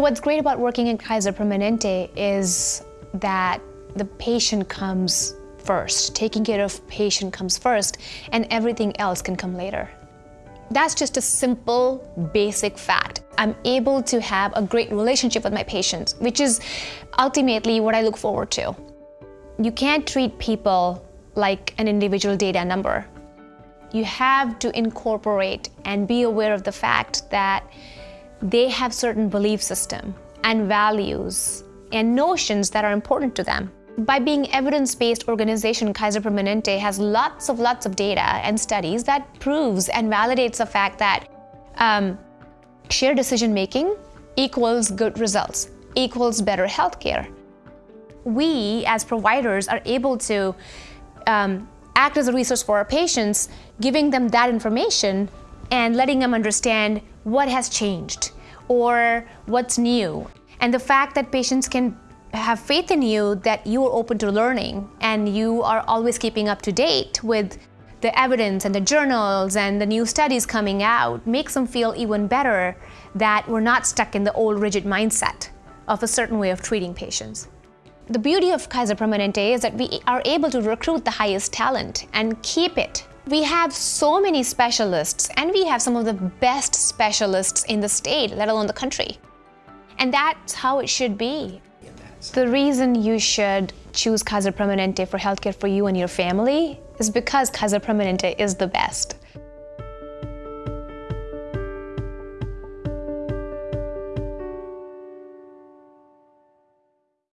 What's great about working in Kaiser Permanente is that the patient comes first. Taking care of patient comes first and everything else can come later. That's just a simple, basic fact. I'm able to have a great relationship with my patients, which is ultimately what I look forward to. You can't treat people like an individual data number. You have to incorporate and be aware of the fact that they have certain belief system and values and notions that are important to them. By being evidence-based organization, Kaiser Permanente has lots of lots of data and studies that proves and validates the fact that um, shared decision making equals good results, equals better healthcare. We as providers are able to um, act as a resource for our patients, giving them that information and letting them understand what has changed or what's new. And the fact that patients can have faith in you that you are open to learning and you are always keeping up to date with the evidence and the journals and the new studies coming out makes them feel even better that we're not stuck in the old rigid mindset of a certain way of treating patients. The beauty of Kaiser Permanente is that we are able to recruit the highest talent and keep it. We have so many specialists and we have some of the best specialists in the state, let alone the country. And that's how it should be. The reason you should choose Kaiser Permanente for healthcare for you and your family is because Kaiser Permanente is the best.